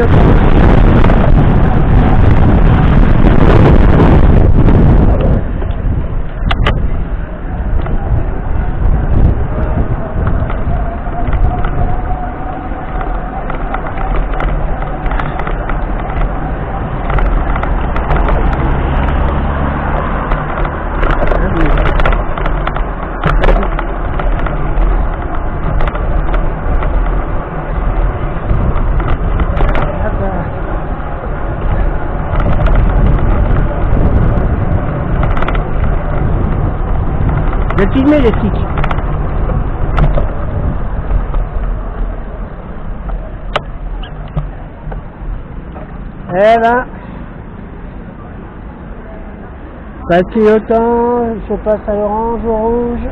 Obrigado. Vais filmer les tics. Eh ben, pas de clignotant, je passe à l'orange, au rouge.